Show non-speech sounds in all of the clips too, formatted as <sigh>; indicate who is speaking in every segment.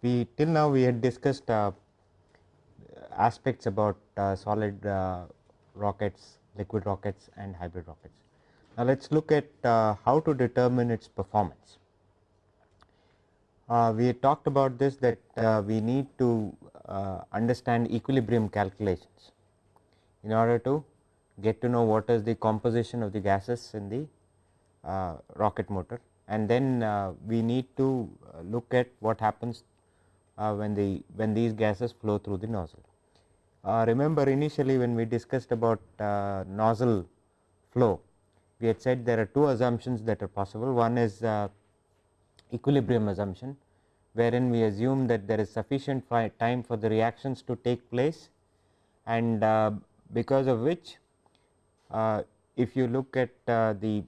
Speaker 1: We till now we had discussed uh, aspects about uh, solid uh, rockets, liquid rockets and hybrid rockets. Now, let us look at uh, how to determine its performance. Uh, we talked about this that uh, we need to understand equilibrium calculations in order to get to know what is the composition of the gases in the rocket motor and then we need to look at what happens uh, when the when these gases flow through the nozzle. Uh, remember initially when we discussed about uh, nozzle flow, we had said there are two assumptions that are possible. One is equilibrium assumption, wherein we assume that there is sufficient time for the reactions to take place and uh, because of which uh, if you look at uh, the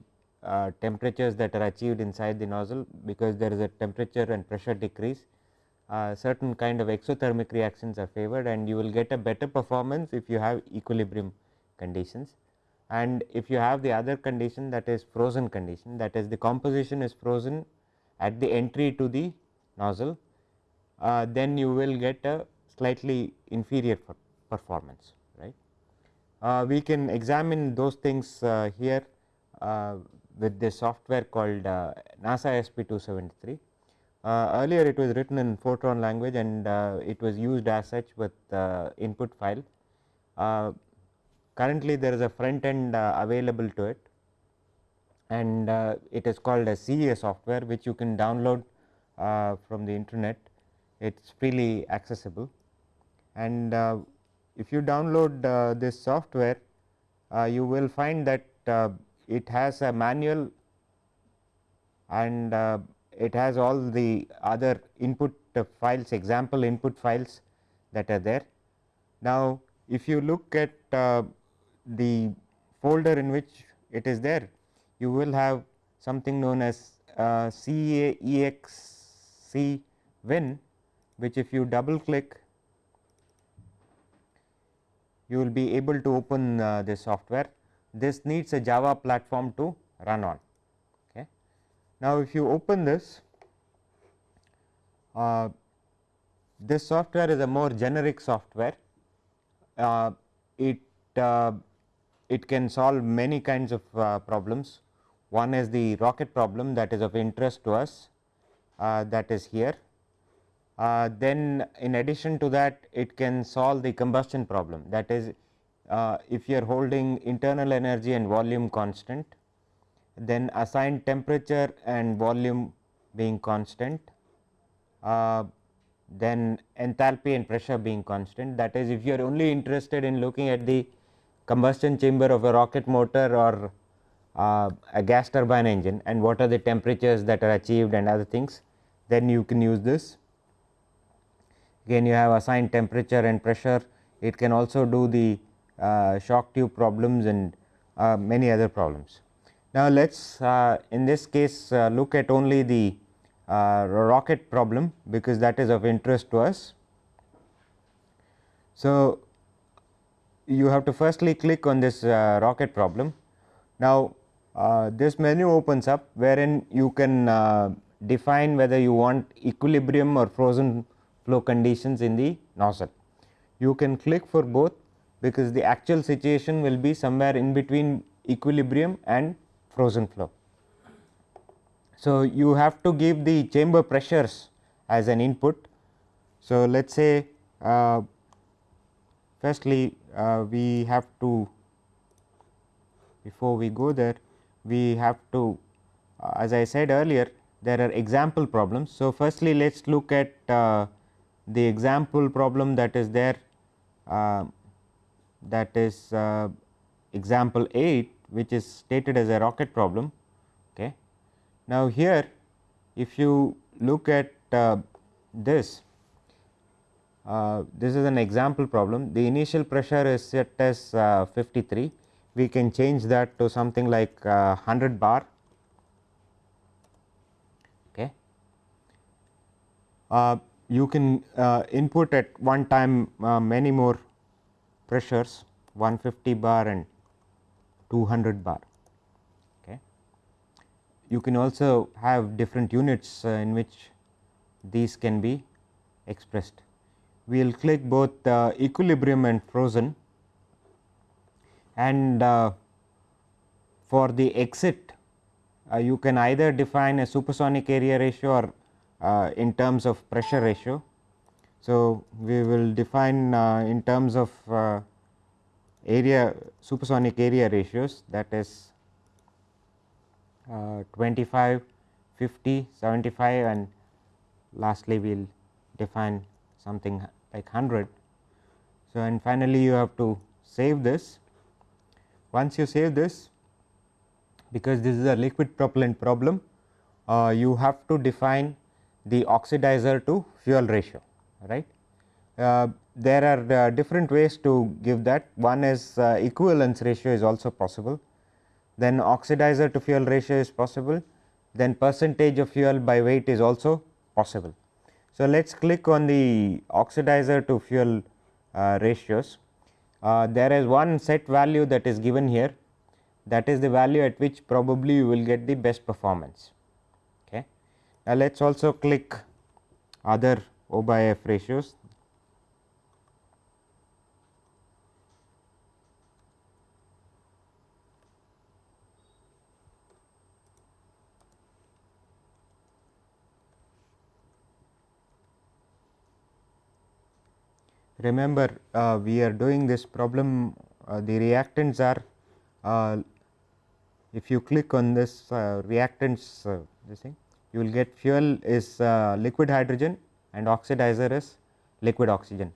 Speaker 1: temperatures that are achieved inside the nozzle because there is a temperature and pressure decrease uh, certain kind of exothermic reactions are favored and you will get a better performance if you have equilibrium conditions. And if you have the other condition that is frozen condition that is the composition is frozen at the entry to the nozzle, uh, then you will get a slightly inferior performance right. Uh, we can examine those things uh, here uh, with this software called NASA SP 273 uh, earlier it was written in Fortran language and uh, it was used as such with uh, input file. currently there is a front end available to it and it is called a CEA software which you can download from the internet it is freely accessible and if you download uh, this software uh, you will find that uh, it has a manual and it has all the other input files example input files that are there. Now, if you look at uh, the folder in which it is there you will have something known as uh, CAEXC win which if you double click you will be able to open uh, this software. This needs a Java platform to run on. Okay. Now, if you open this, uh, this software is a more generic software. Uh, it uh, it can solve many kinds of uh, problems. One is the rocket problem that is of interest to us uh, that is here. Uh, then in addition to that it can solve the combustion problem that is if you are holding internal energy and volume constant then assign temperature and volume being constant, uh, then enthalpy and pressure being constant. That is, if you are only interested in looking at the combustion chamber of a rocket motor or uh, a gas turbine engine and what are the temperatures that are achieved and other things, then you can use this. Again, you have assigned temperature and pressure. It can also do the uh, shock tube problems and uh, many other problems. Now, let us uh, in this case uh, look at only the uh, rocket problem because that is of interest to us. So, you have to firstly click on this uh, rocket problem. Now, uh, this menu opens up wherein you can uh, define whether you want equilibrium or frozen flow conditions in the nozzle. You can click for both because the actual situation will be somewhere in between equilibrium and frozen flow. So, you have to give the chamber pressures as an input. So, let us say uh, firstly uh, we have to before we go there we have to uh, as I said earlier there are example problems. So, firstly let us look at uh, the example problem that is there uh, that is uh, example 8 which is stated as a rocket problem. Okay. Now, here if you look at uh, this, uh, this is an example problem. The initial pressure is set as uh, 53. We can change that to something like 100 uh, bar. Okay. Uh, you can uh, input at one time many more pressures 150 bar and 200 bar. You can also have different units in which these can be expressed. We will click both equilibrium and frozen and uh, for the exit uh, you can either define a supersonic area ratio or uh, in terms of pressure ratio. So, we will define in terms of area supersonic area ratios that is uh, 25, 50, 75 and lastly we will define something like 100. So, and finally, you have to save this. Once you save this because this is a liquid propellant problem, uh, you have to define the oxidizer to fuel ratio right. Uh, there are uh, different ways to give that one is uh, equivalence ratio is also possible then oxidizer to fuel ratio is possible then percentage of fuel by weight is also possible. So, let us click on the oxidizer to fuel uh, ratios uh, there is one set value that is given here that is the value at which probably you will get the best performance. Okay. Now, let us also click other O by F ratios remember uh, we are doing this problem uh, the reactants are uh, if you click on this uh, reactants uh, this thing you will get fuel is uh, liquid hydrogen and oxidizer is liquid oxygen.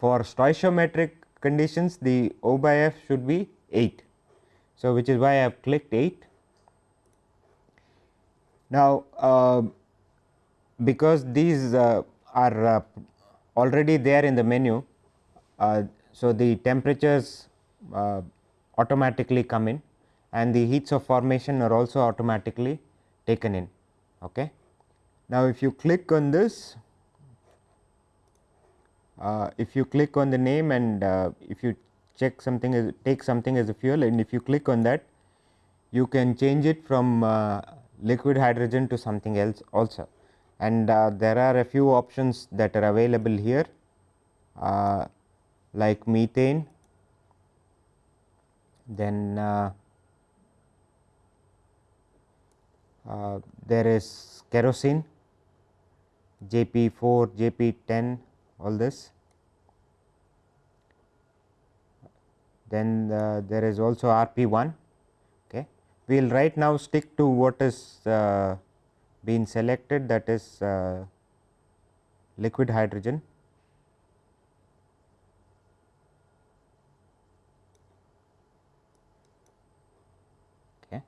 Speaker 1: for stoichiometric conditions the O by F should be 8. So, which is why I have clicked 8. Now, because these are already there in the menu. Uh, so, the temperatures uh, automatically come in and the heats of formation are also automatically taken in. Okay. Now, if you click on this, uh, if you click on the name and uh, if you check something as take something as a fuel and if you click on that, you can change it from uh, liquid hydrogen to something else also and uh, there are a few options that are available here uh, like methane, then uh, uh there is kerosene, JP 4, JP 10 all this. Then uh, there is also RP 1. Okay. We will right now stick to what is uh, been selected that is uh, liquid hydrogen. Okay.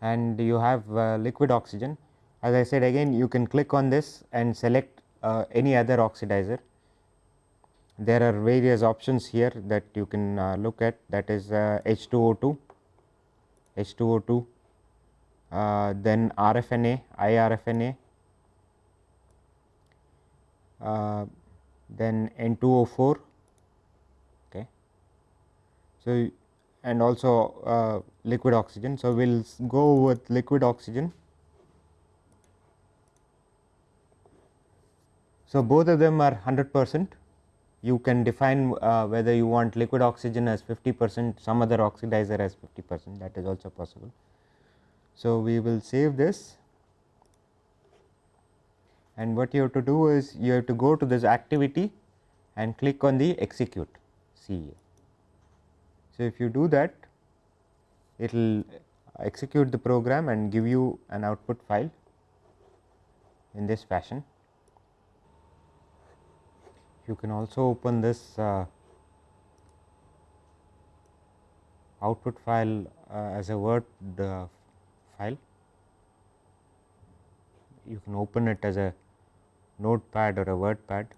Speaker 1: And you have uh, liquid oxygen as I said again you can click on this and select uh, any other oxidizer. There are various options here that you can uh, look at that is H2O2, uh, H2O2 uh, then RFNA, IRFNA, uh, then N2O4. Okay. So, and also uh, liquid oxygen. So, we will go with liquid oxygen. So, both of them are 100 percent. You can define uh, whether you want liquid oxygen as 50 percent, some other oxidizer as 50 percent that is also possible. So, we will save this and what you have to do is you have to go to this activity and click on the execute CEA. So, if you do that it will execute the program and give you an output file in this fashion. You can also open this uh, output file uh, as a word uh, file. You can open it as a notepad or a word pad.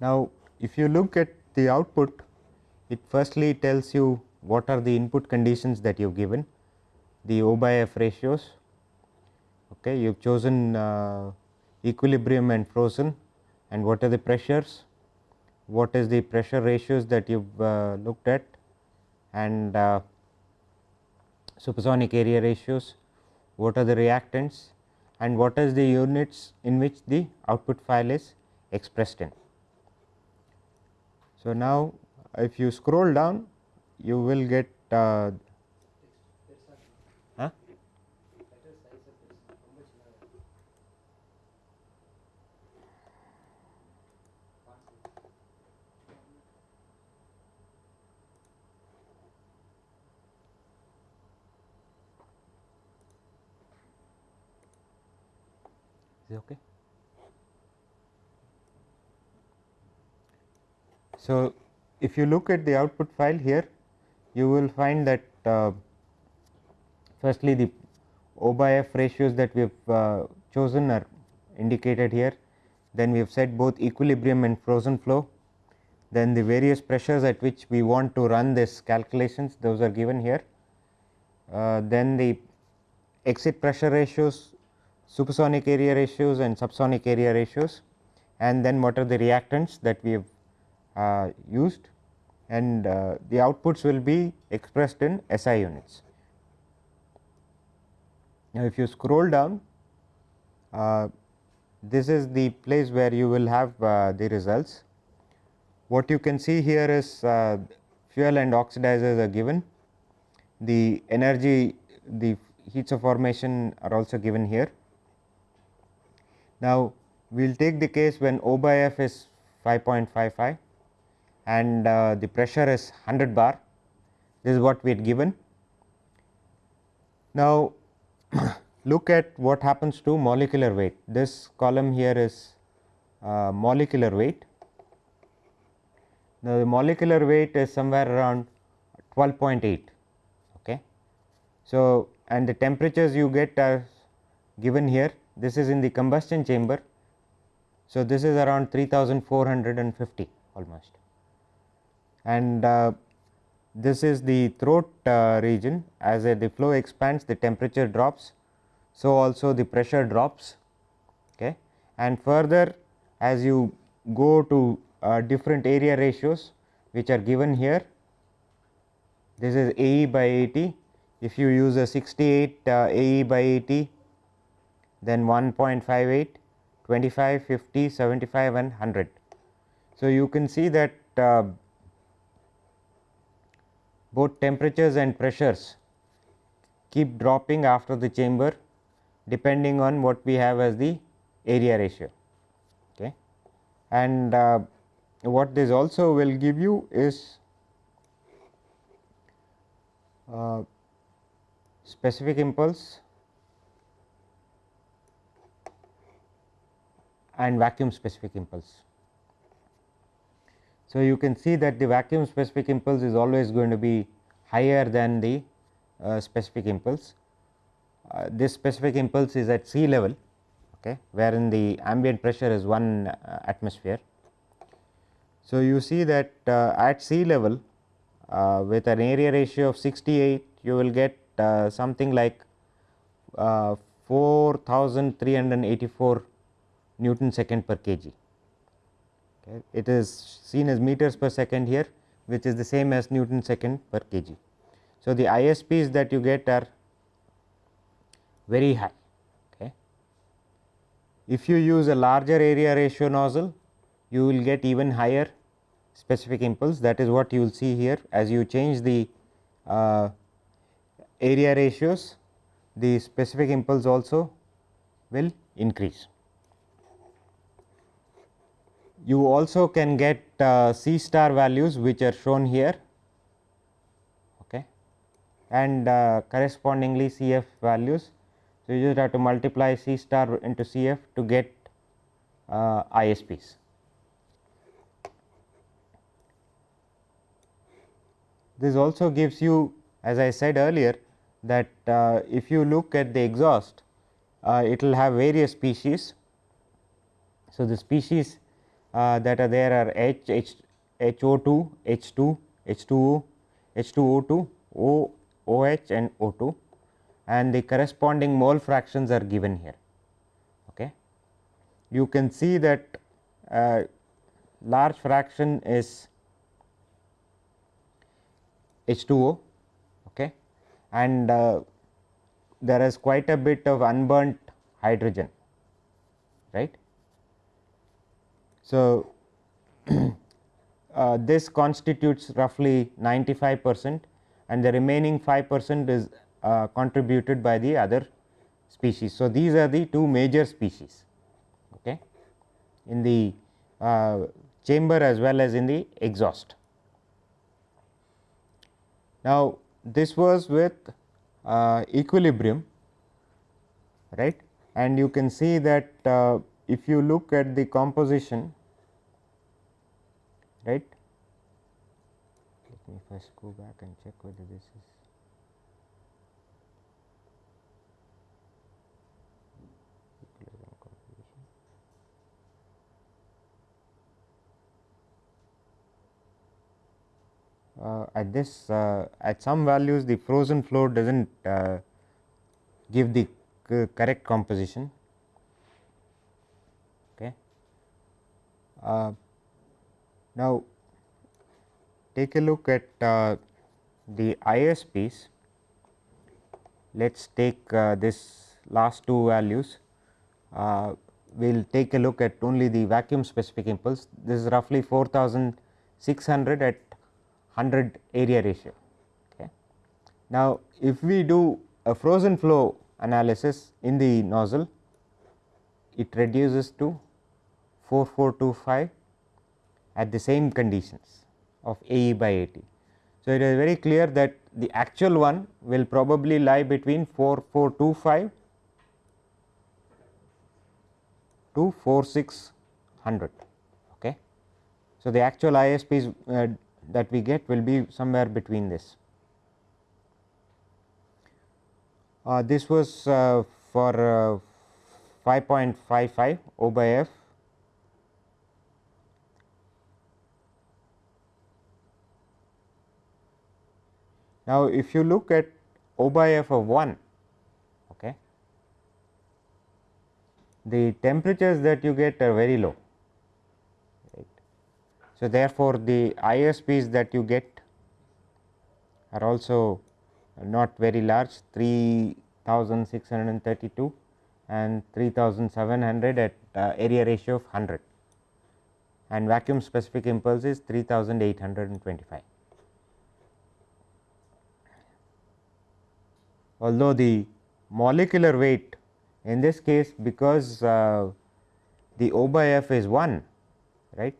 Speaker 1: Now, if you look at the output, it firstly tells you what are the input conditions that you have given. the O by F ratios. Okay, you have chosen uh, equilibrium and frozen and what are the pressures, what is the pressure ratios that you have uh, looked at and uh, supersonic area ratios, what are the reactants and what is the units in which the output file is expressed in. So, now if you scroll down you will get uh, So, if you look at the output file here you will find that uh, firstly the O by F ratios that we have uh, chosen are indicated here. Then we have set both equilibrium and frozen flow. Then the various pressures at which we want to run this calculations those are given here. Uh, then the exit pressure ratios supersonic area ratios and subsonic area ratios. And then what are the reactants that we have used and uh, the outputs will be expressed in SI units. Now, if you scroll down uh, this is the place where you will have uh, the results. What you can see here is uh, fuel and oxidizers are given, the energy the heats of formation are also given here. Now, we will take the case when O by F is 5.55 and uh, the pressure is 100 bar this is what we had given. Now, <clears throat> look at what happens to molecular weight this column here is uh, molecular weight. Now, the molecular weight is somewhere around 12.8 okay. So, and the temperatures you get are given here this is in the combustion chamber. So, this is around 3450 almost and uh, this is the throat uh, region as the flow expands the temperature drops. So, also the pressure drops okay. and further as you go to uh, different area ratios which are given here this is AE by AT if you use a 68 uh, AE by AT then 1.58 25 50 75 and 100. So, you can see that uh, both temperatures and pressures keep dropping after the chamber depending on what we have as the area ratio. Okay. And uh, what this also will give you is uh, specific impulse and vacuum specific impulse. So, you can see that the vacuum specific impulse is always going to be higher than the uh, specific impulse. Uh, this specific impulse is at sea level okay, wherein the ambient pressure is 1 uh, atmosphere. So, you see that uh, at sea level uh, with an area ratio of 68 you will get uh, something like 4384 Newton second per kg. It is seen as meters per second here which is the same as Newton second per kg. So, the ISPs that you get are very high. Okay. If you use a larger area ratio nozzle you will get even higher specific impulse that is what you will see here as you change the uh, area ratios the specific impulse also will increase you also can get uh, C star values which are shown here okay, and uh, correspondingly CF values. So, you just have to multiply C star into CF to get uh, ISPs. This also gives you as I said earlier that uh, if you look at the exhaust uh, it will have various species. So, the species that are there are H, H, HO2, H2, H2O, H2O2, O, OH and O2 and the corresponding mole fractions are given here. Okay. You can see that uh, large fraction is H2O okay, and uh, there is quite a bit of unburnt hydrogen right. So, <clears throat> uh, this constitutes roughly 95 percent and the remaining 5 percent is uh, contributed by the other species. So, these are the two major species okay, in the uh, chamber as well as in the exhaust. Now, this was with uh, equilibrium right and you can see that uh, if you look at the composition right let me first go back and check whether this is. Uh, at this uh, at some values the frozen flow does not uh, give the correct composition. Okay. Uh, now, take a look at uh, the ISPs. Let us take uh, this last two values. Uh, we will take a look at only the vacuum specific impulse. This is roughly 4600 at 100 area ratio. Okay. Now, if we do a frozen flow analysis in the nozzle, it reduces to 4425 at the same conditions of AE by AT. So, it is very clear that the actual one will probably lie between 4425 to 4600. Okay. So, the actual ISPs uh, that we get will be somewhere between this. Uh, this was uh, for uh, 5.55 O by F Now, if you look at O by F of 1, okay, the temperatures that you get are very low. Right. So, therefore, the ISPs that you get are also not very large 3632 and 3700 at uh, area ratio of 100 and vacuum specific impulse is 3825. Although the molecular weight in this case because uh, the O by F is 1 right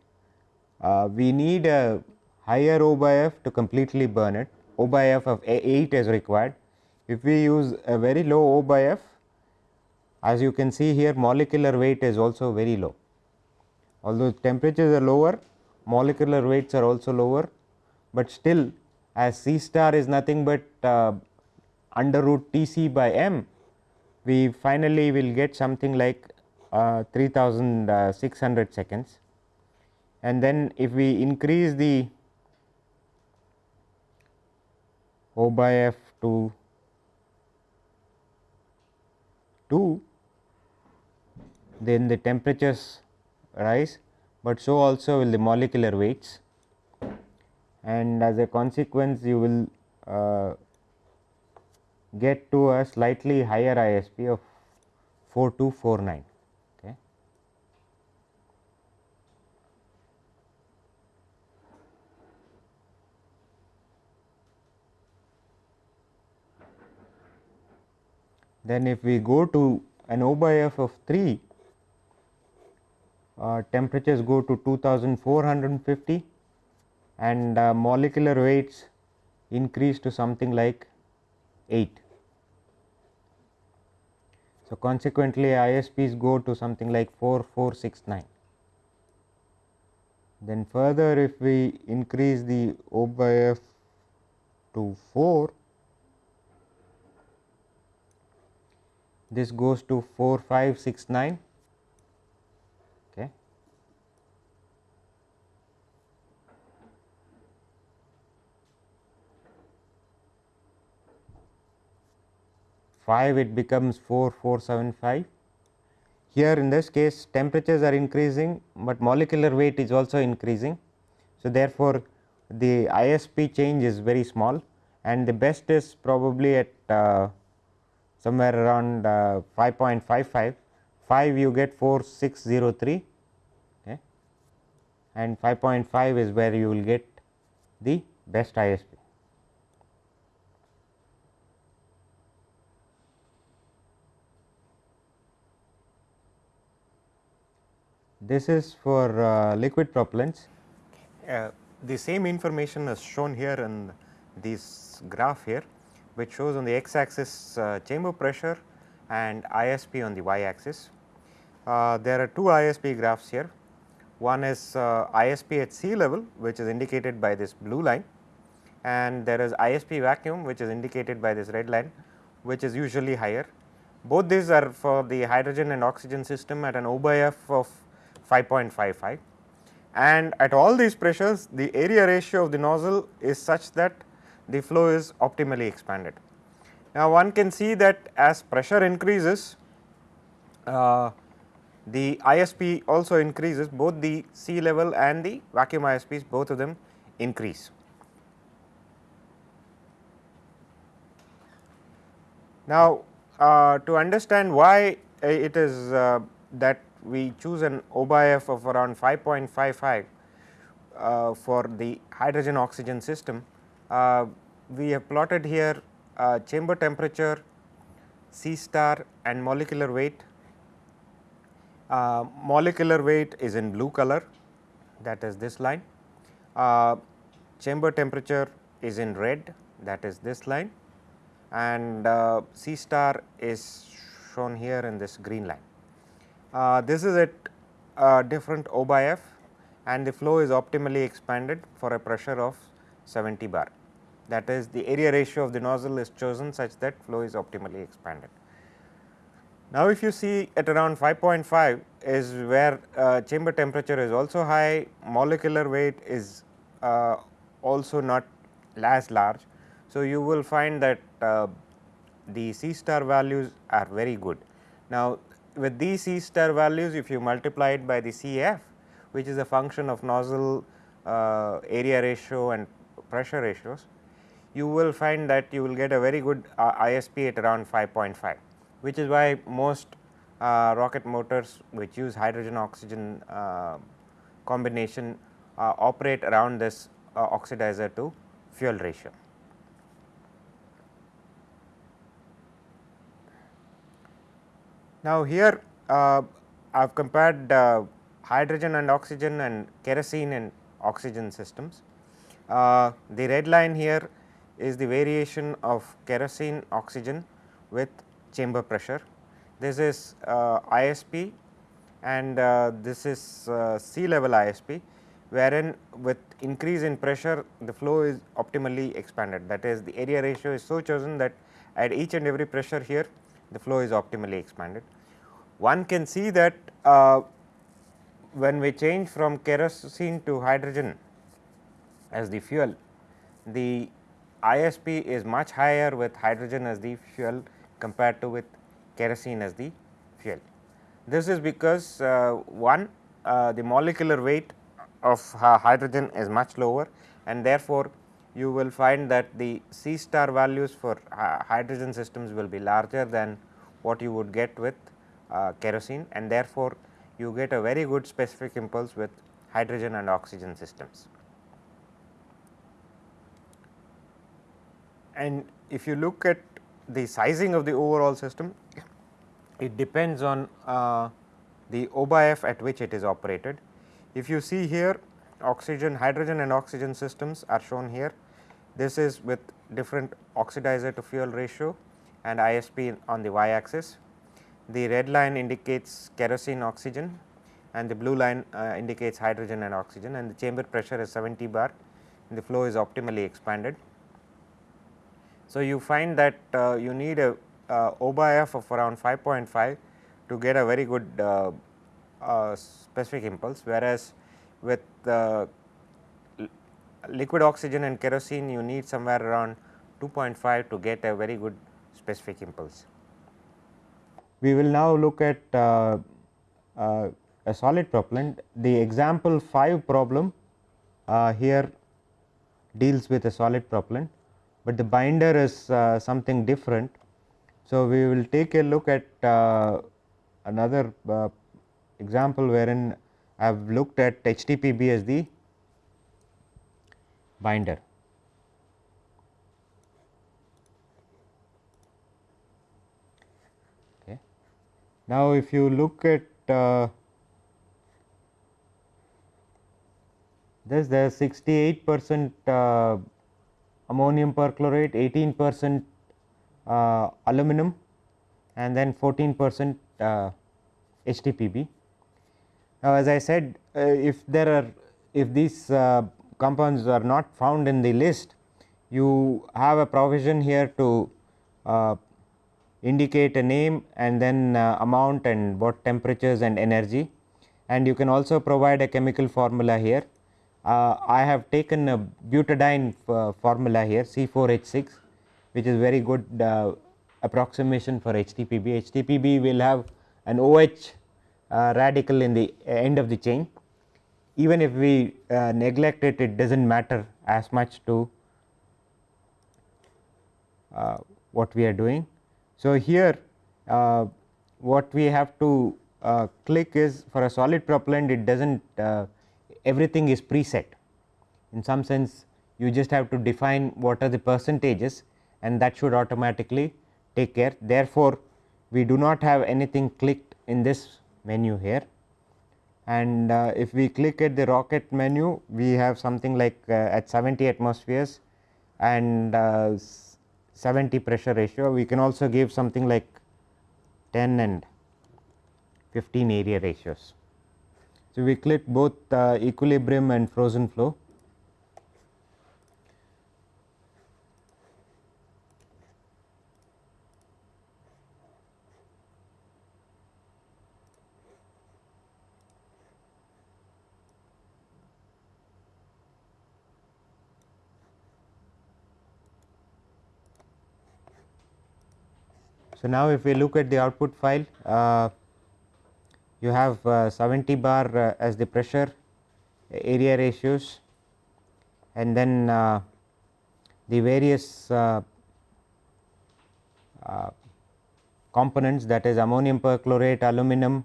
Speaker 1: uh, we need a higher O by F to completely burn it. O by F of 8 is required. If we use a very low O by F as you can see here molecular weight is also very low. Although temperatures are lower molecular weights are also lower but still as C star is nothing but uh, under root T c by m, we finally will get something like uh, 3600 seconds. And then if we increase the O by f to 2, then the temperatures rise, but so also will the molecular weights and as a consequence you will uh, get to a slightly higher ISP of 4249. Okay. Then if we go to an O by F of 3, uh, temperatures go to 2450 and uh, molecular weights increase to something like 8. So, consequently, ISPs go to something like 4469. Then further if we increase the O by F to 4, this goes to 4569 5 it becomes 4475. Here in this case temperatures are increasing, but molecular weight is also increasing. So, therefore, the ISP change is very small and the best is probably at uh, somewhere around uh, 5.55, 5 you get 4603 okay, and 5.5 is where you will get the best ISP. This is for uh, liquid propellants. Uh, the same information is shown here in this graph here, which shows on the x axis uh, chamber pressure and ISP on the y axis. Uh, there are two ISP graphs here. One is uh, ISP at sea level, which is indicated by this blue line, and there is ISP vacuum, which is indicated by this red line, which is usually higher. Both these are for the hydrogen and oxygen system at an O by F of 5.55 and at all these pressures the area ratio of the nozzle is such that the flow is optimally expanded. Now, one can see that as pressure increases uh, the ISP also increases both the sea level and the vacuum ISPs both of them increase. Now, uh, to understand why it is uh, that we choose an O by F of around 5.55 uh, for the hydrogen oxygen system. Uh, we have plotted here uh, chamber temperature, C star and molecular weight. Uh, molecular weight is in blue color that is this line. Uh, chamber temperature is in red that is this line and uh, C star is shown here in this green line. Uh, this is at a different O by F and the flow is optimally expanded for a pressure of 70 bar. That is the area ratio of the nozzle is chosen such that flow is optimally expanded. Now, if you see at around 5.5 is where uh, chamber temperature is also high, molecular weight is uh, also not as large. So, you will find that uh, the C star values are very good. Now, with these C star values if you multiply it by the Cf which is a function of nozzle uh, area ratio and pressure ratios, you will find that you will get a very good uh, ISP at around 5.5 which is why most uh, rocket motors which use hydrogen oxygen uh, combination uh, operate around this uh, oxidizer to fuel ratio. Now, here uh, I have compared uh, hydrogen and oxygen and kerosene and oxygen systems. Uh, the red line here is the variation of kerosene oxygen with chamber pressure. This is uh, ISP and uh, this is uh, sea level ISP wherein with increase in pressure the flow is optimally expanded that is the area ratio is so chosen that at each and every pressure here the flow is optimally expanded. One can see that uh, when we change from kerosene to hydrogen as the fuel, the ISP is much higher with hydrogen as the fuel compared to with kerosene as the fuel. This is because uh, one uh, the molecular weight of hydrogen is much lower and therefore, you will find that the C star values for hydrogen systems will be larger than what you would get with uh, kerosene and therefore, you get a very good specific impulse with hydrogen and oxygen systems. And if you look at the sizing of the overall system, it depends on uh, the O by F at which it is operated. If you see here oxygen, hydrogen and oxygen systems are shown here. This is with different oxidizer to fuel ratio and ISP on the y axis. The red line indicates kerosene oxygen and the blue line uh, indicates hydrogen and oxygen and the chamber pressure is 70 bar and the flow is optimally expanded. So, you find that uh, you need a uh, O by F of around 5.5 to get a very good uh, uh, specific impulse whereas with liquid oxygen and kerosene you need somewhere around 2.5 to get a very good specific impulse. we will now look at uh, uh, a solid propellant. The example 5 problem uh, here deals with a solid propellant, but the binder is uh, something different. So, we will take a look at uh, another uh, example wherein I have looked at HTPB as the binder. Okay. Now, if you look at uh, this there is 68 percent uh, ammonium perchlorate, 18 percent uh, aluminum and then 14 percent uh, HTPB. Now, as I said uh, if there are if these uh, compounds are not found in the list, you have a provision here to uh, indicate a name and then uh, amount and what temperatures and energy and you can also provide a chemical formula here. Uh, I have taken a butadiene uh, formula here C4H6 which is very good uh, approximation for HTPB. HTPB will have an OH radical in the end of the chain even if we uh, neglect it, it does not matter as much to uh, what we are doing. So, here uh, what we have to uh, click is for a solid propellant it does not uh, everything is preset in some sense you just have to define what are the percentages and that should automatically take care. Therefore, we do not have anything clicked in this menu here and uh, if we click at the rocket menu we have something like uh, at 70 atmospheres and uh, 70 pressure ratio we can also give something like 10 and 15 area ratios. So, we click both uh, equilibrium and frozen flow So, now if we look at the output file, uh, you have uh, 70 bar uh, as the pressure area ratios and then uh, the various uh, uh, components that is ammonium perchlorate, aluminum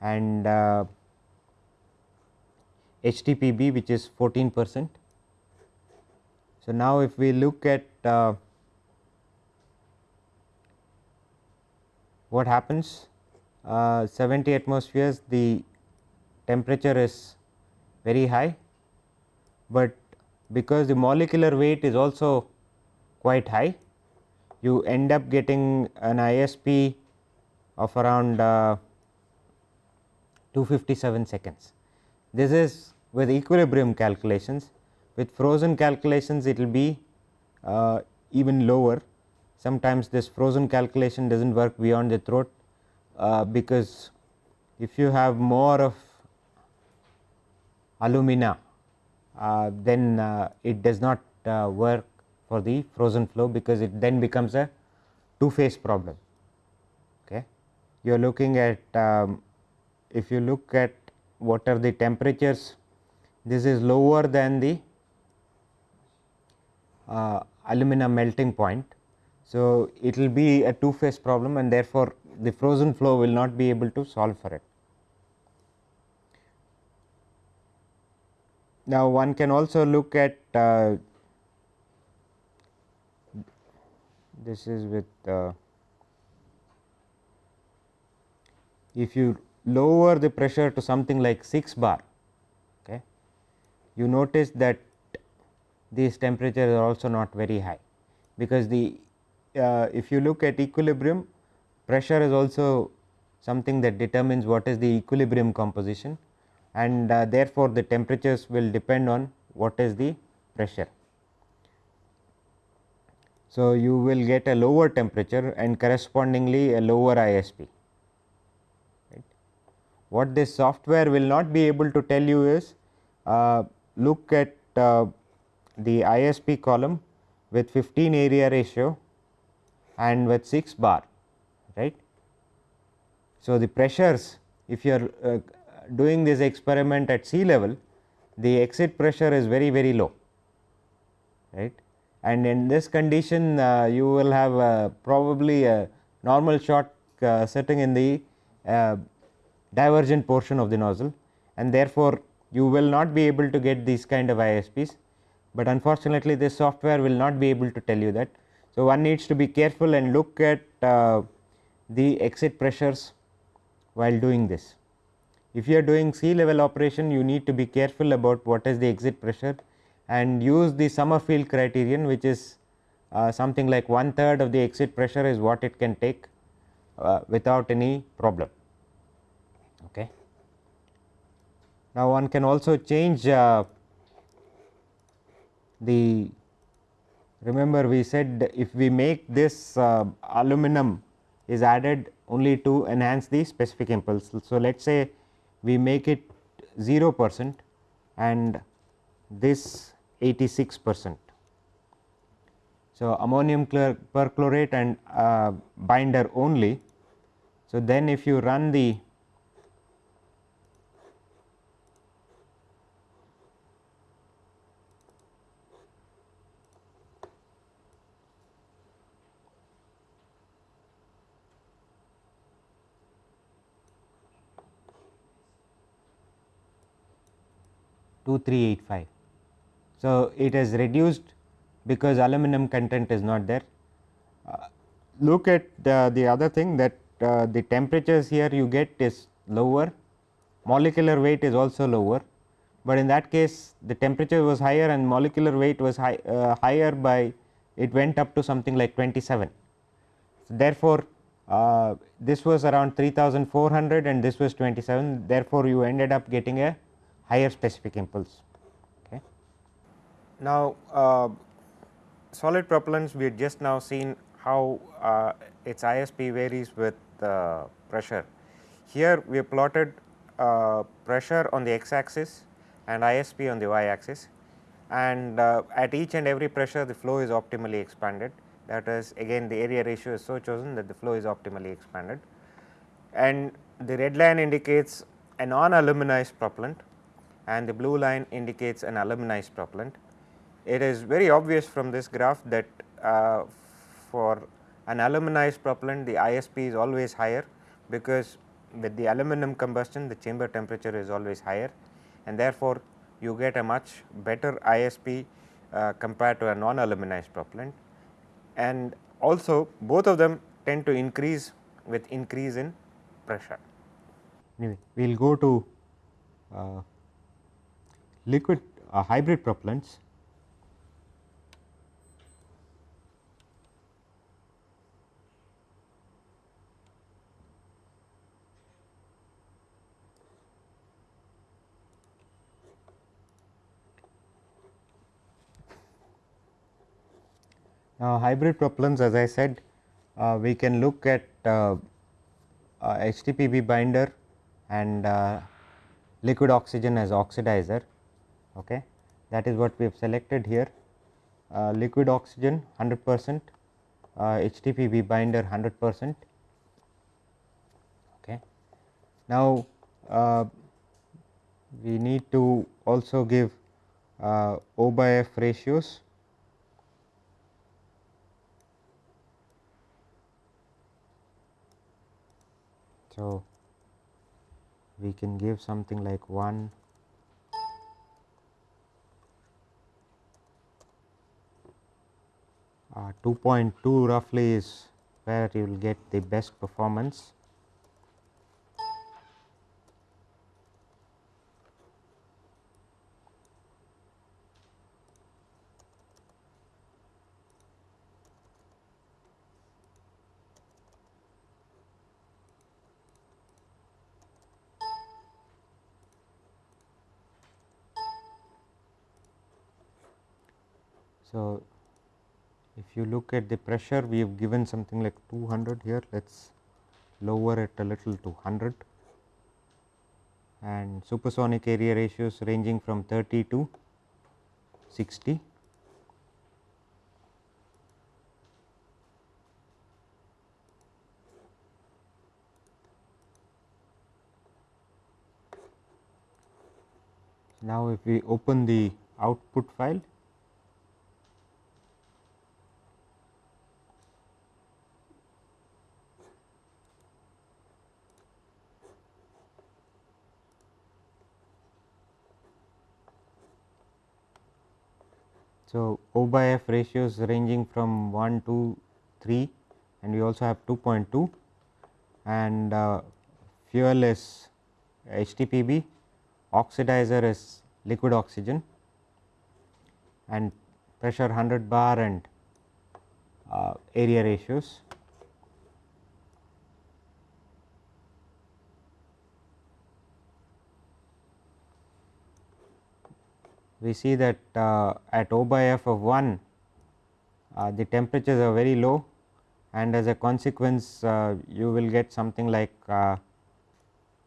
Speaker 1: and HTPB which is 14 percent. So, now if we look at what happens? Uh, 70 atmospheres the temperature is very high, but because the molecular weight is also quite high you end up getting an ISP of around uh, 257 seconds. This is with equilibrium calculations. With frozen calculations it will be uh, even lower sometimes this frozen calculation does not work beyond the throat uh, because if you have more of alumina uh, then uh, it does not uh, work for the frozen flow because it then becomes a two phase problem. Okay. You are looking at um, if you look at what are the temperatures this is lower than the uh, alumina melting point so, it will be a two phase problem and therefore, the frozen flow will not be able to solve for it. Now, one can also look at uh, this is with uh, if you lower the pressure to something like 6 bar, okay, you notice that these temperatures are also not very high, because the uh, if you look at equilibrium pressure is also something that determines what is the equilibrium composition and uh, therefore, the temperatures will depend on what is the pressure. So, you will get a lower temperature and correspondingly a lower ISP. Right. What this software will not be able to tell you is uh, look at uh, the ISP column with 15 area ratio and with 6 bar right? So, the pressures if you are uh, doing this experiment at sea level the exit pressure is very very low right? And in this condition uh, you will have uh, probably a normal shock uh, sitting in the uh, divergent portion of the nozzle and therefore, you will not be able to get these kind of ISPs, but unfortunately this software will not be able to tell you that. So, one needs to be careful and look at uh, the exit pressures while doing this. If you are doing sea level operation you need to be careful about what is the exit pressure and use the Summerfield criterion which is uh, something like one third of the exit pressure is what it can take uh, without any problem. Okay. Now, one can also change uh, the remember we said if we make this uh, aluminum is added only to enhance the specific impulse. So, let us say we make it 0 percent and this 86 percent. So, ammonium perchlorate and uh, binder only. So, then if you run the two three eight five. So, it has reduced because aluminum content is not there. Uh, look at the, the other thing that uh, the temperatures here you get is lower, molecular weight is also lower, but in that case the temperature was higher and molecular weight was high, uh, higher by it went up to something like 27. So, therefore, uh, this was around 3400 and this was 27 therefore, you ended up getting a higher specific impulse. Okay. Now, uh, solid propellants we had just now seen how uh, its ISP varies with uh, pressure. Here we have plotted uh, pressure on the x axis and ISP on the y axis and uh, at each and every pressure the flow is optimally expanded that is again the area ratio is so chosen that the flow is optimally expanded and the red line indicates a non aluminized propellant and the blue line indicates an aluminized propellant. It is very obvious from this graph that uh, for an aluminized propellant the ISP is always higher because with the aluminum combustion the chamber temperature is always higher and therefore, you get a much better ISP uh, compared to a non aluminized propellant and also both of them tend to increase with increase in pressure. Anyway, we will go to uh, liquid uh, hybrid propellants. Now, hybrid propellants as I said uh, we can look at uh, uh, HTPB binder and uh, liquid oxygen as oxidizer okay. that is what we have selected here uh, liquid oxygen 100 percent uh, HTPB binder 100 percent. Okay. Now, uh, we need to also give uh, O by F ratios So, we can give something like 1 Uh, 2.2 roughly is where you will get the best performance. you look at the pressure we have given something like 200 here let us lower it a little to 100 and supersonic area ratios ranging from 30 to 60. Now, if we open the output file So, O by F ratios ranging from 1 to 3 and we also have 2.2 and uh, fuel is HTPB, oxidizer is liquid oxygen and pressure 100 bar and uh, area ratios. We see that uh, at O by F of 1 uh, the temperatures are very low and as a consequence uh, you will get something like uh,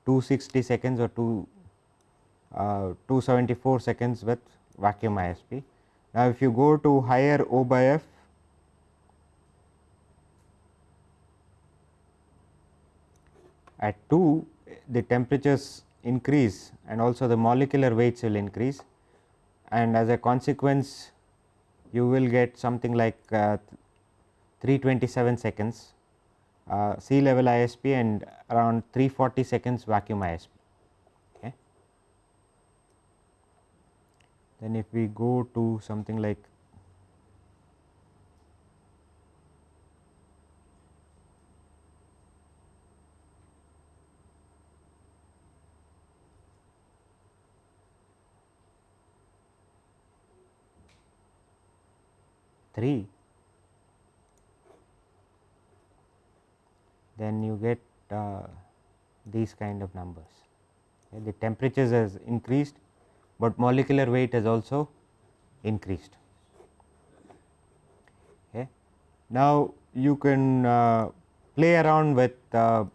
Speaker 1: 260 seconds or 2 uh, 274 seconds with vacuum ISP. Now, if you go to higher O by F at 2 the temperatures increase and also the molecular weights will increase and as a consequence you will get something like uh, 327 seconds uh, sea level ISP and around 340 seconds vacuum ISP. Okay. Then if we go to something like 3 then you get uh, these kind of numbers. Okay. The temperatures has increased, but molecular weight has also increased. Okay. Now, you can uh, play around with uh,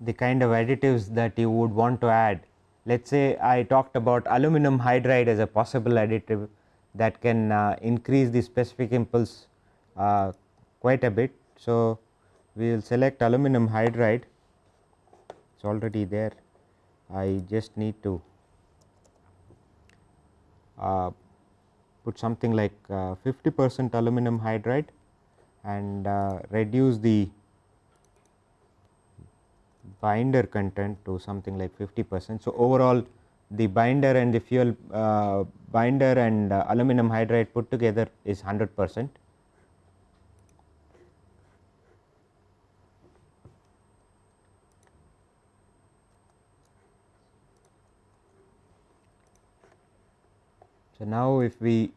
Speaker 1: the kind of additives that you would want to add. Let us say I talked about aluminum hydride as a possible additive that can uh, increase the specific impulse uh, quite a bit. So, we will select aluminum hydride it is already there I just need to uh, put something like 50 percent aluminum hydride and uh, reduce the binder content to something like 50 percent. So, overall the binder and the fuel uh, binder and uh, aluminum hydride put together is 100 percent. So, now if we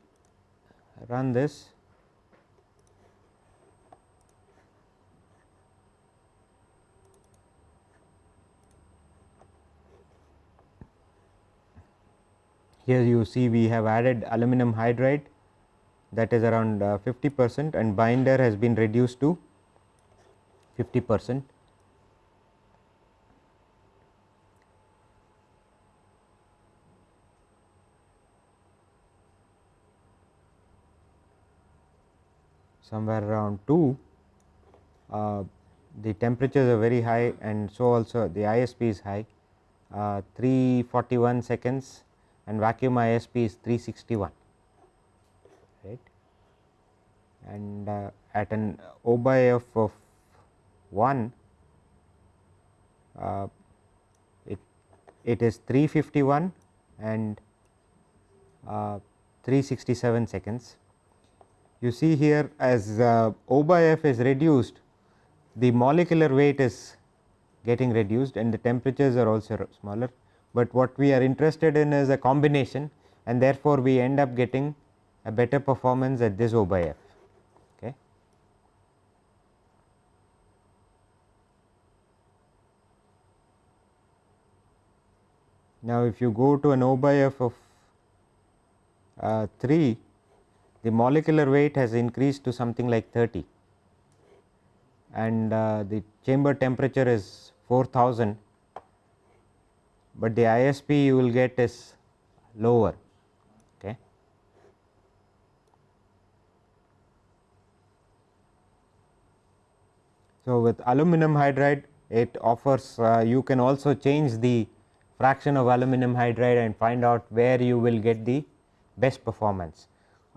Speaker 1: run this Here you see we have added aluminum hydride that is around uh, 50 percent and binder has been reduced to 50 percent. somewhere around 2 uh, the temperatures are very high and so also the ISP is high uh, 341 seconds and vacuum ISP is 361 right and uh, at an O by F of 1 uh, it it is 351 and uh, 367 seconds. You see here as uh, O by F is reduced the molecular weight is getting reduced and the temperatures are also smaller but what we are interested in is a combination and therefore, we end up getting a better performance at this O by F. Okay. Now, if you go to an O by F of uh, 3, the molecular weight has increased to something like 30 and uh, the chamber temperature is 4000 but the ISP you will get is lower. Okay. So, with aluminum hydride it offers uh, you can also change the fraction of aluminum hydride and find out where you will get the best performance.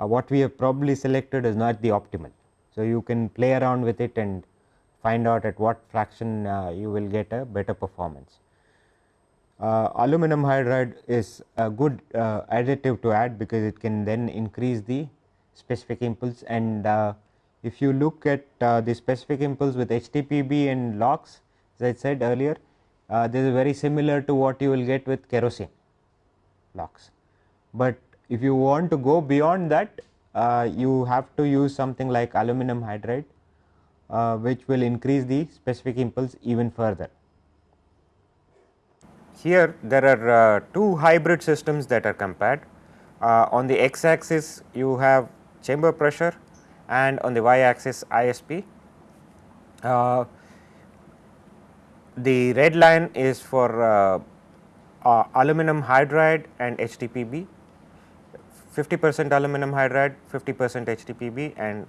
Speaker 1: Uh, what we have probably selected is not the optimal. So, you can play around with it and find out at what fraction uh, you will get a better performance. Uh, aluminum hydride is a good uh, additive to add because it can then increase the specific impulse and uh, if you look at uh, the specific impulse with HTPB and LOX as I said earlier uh, this is very similar to what you will get with kerosene LOX. But if you want to go beyond that uh, you have to use something like aluminum hydride which will increase the specific impulse even further. Here there are uh, two hybrid systems that are compared. Uh, on the x axis you have chamber pressure and on the y axis ISP. Uh, the red line is for uh, uh, aluminum hydride and HTPB, 50 percent aluminum hydride, 50 percent HTPB and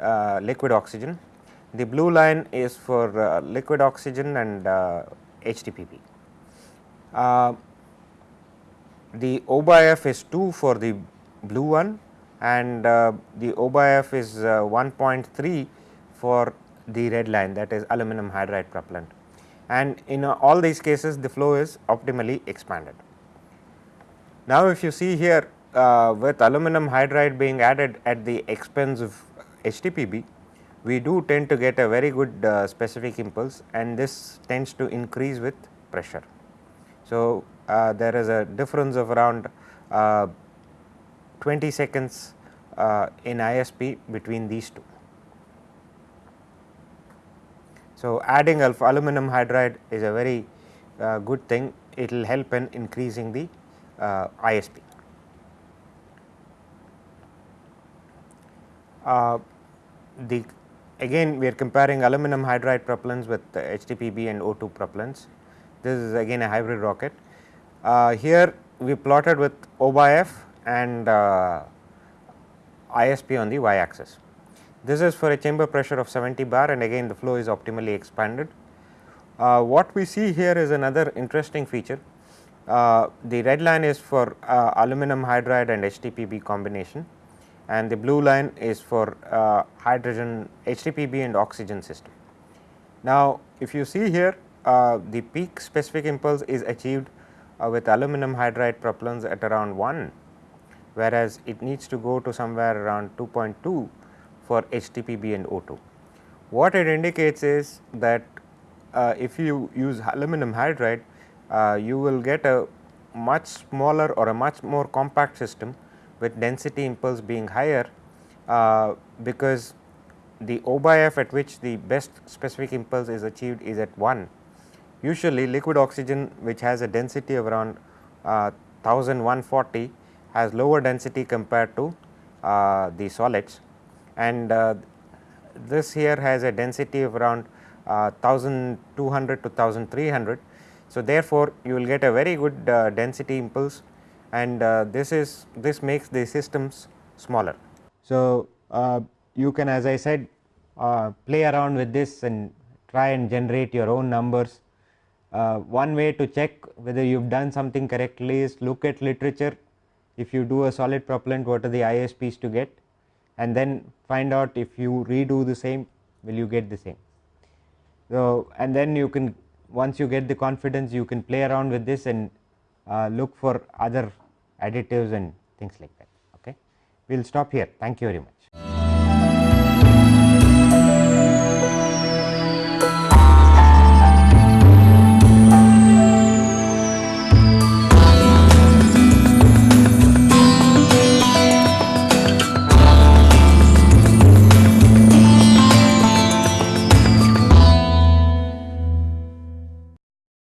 Speaker 1: uh, liquid oxygen. The blue line is for liquid oxygen and HTPB. Uh, the O by F is 2 for the blue one and uh, the O by F is uh, 1.3 for the red line that is aluminum hydride propellant and in uh, all these cases the flow is optimally expanded. Now, if you see here uh, with aluminum hydride being added at the expense of HTPB, we do tend to get a very good uh, specific impulse and this tends to increase with pressure. So, uh, there is a difference of around uh, 20 seconds uh, in ISP between these two. So, adding aluminum hydride is a very uh, good thing, it will help in increasing the uh, ISP. Uh, the again we are comparing aluminum hydride propellants with HTPB and O2 propellants this is again a hybrid rocket. Uh, here we plotted with O by F and uh, ISP on the y axis. This is for a chamber pressure of 70 bar and again the flow is optimally expanded. Uh, what we see here is another interesting feature. Uh, the red line is for uh, aluminum hydride and HTPB combination and the blue line is for uh, hydrogen HTPB and oxygen system. Now, if you see here uh, the peak specific impulse is achieved uh, with aluminum hydride propellants at around 1, whereas it needs to go to somewhere around 2.2 for HTPB and O2. What it indicates is that uh, if you use aluminum hydride, uh, you will get a much smaller or a much more compact system with density impulse being higher, uh, because the O by F at which the best specific impulse is achieved is at 1 Usually liquid oxygen which has a density of around uh, 1140 has lower density compared to uh, the solids and uh, this here has a density of around 1200 uh, to 1300. So, therefore, you will get a very good uh, density impulse and uh, this is this makes the systems smaller. So, you can as I said play around with this and try and generate your own numbers uh, one way to check whether you have done something correctly is look at literature if you do a solid propellant what are the ISPs to get and then find out if you redo the same will you get the same. So, and then you can once you get the confidence you can play around with this and uh, look for other additives and things like that. Okay. We will stop here thank you very much.